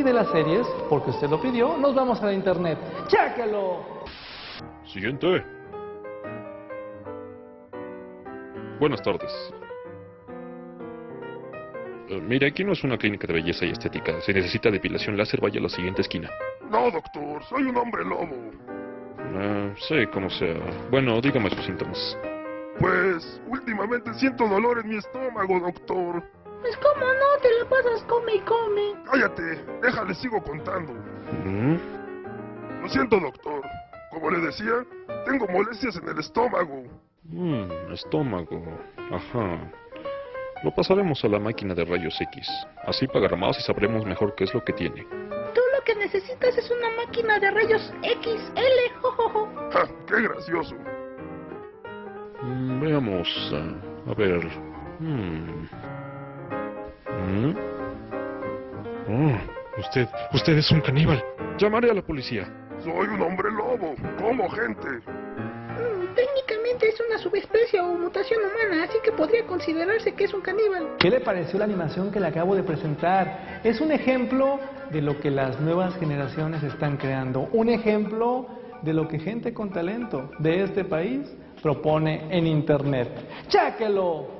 Y de las series, porque usted lo pidió, nos vamos a la internet. ¡Chéquelo! Siguiente. Buenas tardes. Eh, mire, aquí no es una clínica de belleza y estética. Si necesita depilación láser, vaya a la siguiente esquina. No, doctor, soy un hombre lobo. Ah, sí, como sea. Bueno, dígame sus síntomas. Pues, últimamente siento dolor en mi estómago, doctor. Pues cómo no, te la pasas come y come. Cállate, déjale, sigo contando. ¿Mm? Lo siento, doctor. Como le decía, tengo molestias en el estómago. Mm, estómago. Ajá. Lo pasaremos a la máquina de rayos X. Así pagará más y sabremos mejor qué es lo que tiene. Tú lo que necesitas es una máquina de rayos XL, jojojo. ¡Ja! ¡Qué gracioso! Mm, veamos. ah, a ver. Mm. Mm. Oh, usted, usted es un caníbal. Llamaré a la policía. Soy un hombre lobo, como gente. Mm, técnicamente es una subespecie o mutación humana, así que podría considerarse que es un caníbal. ¿Qué le pareció la animación que le acabo de presentar? Es un ejemplo de lo que las nuevas generaciones están creando. Un ejemplo de lo que gente con talento de este país propone en internet. ¡Chéquelo!